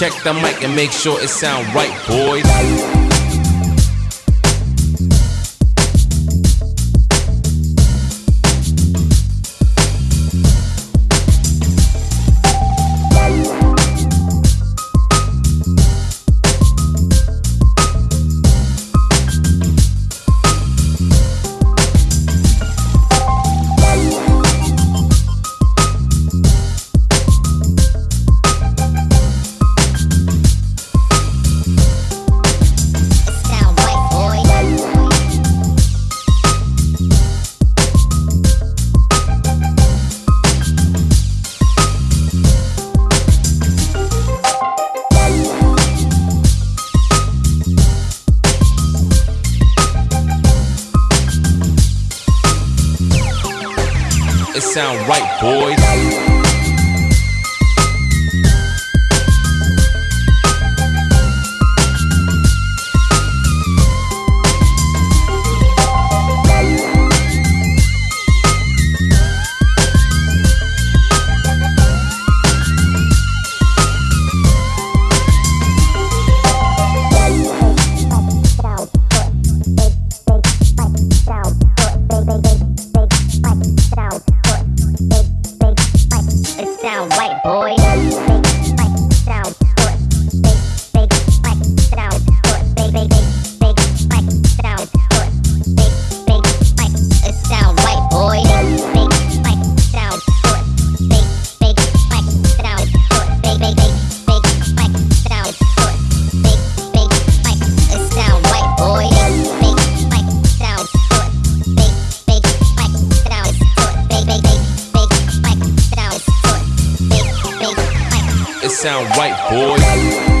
Check the mic and make sure it sound right, boys. Sound right, boys. Sound right, boys.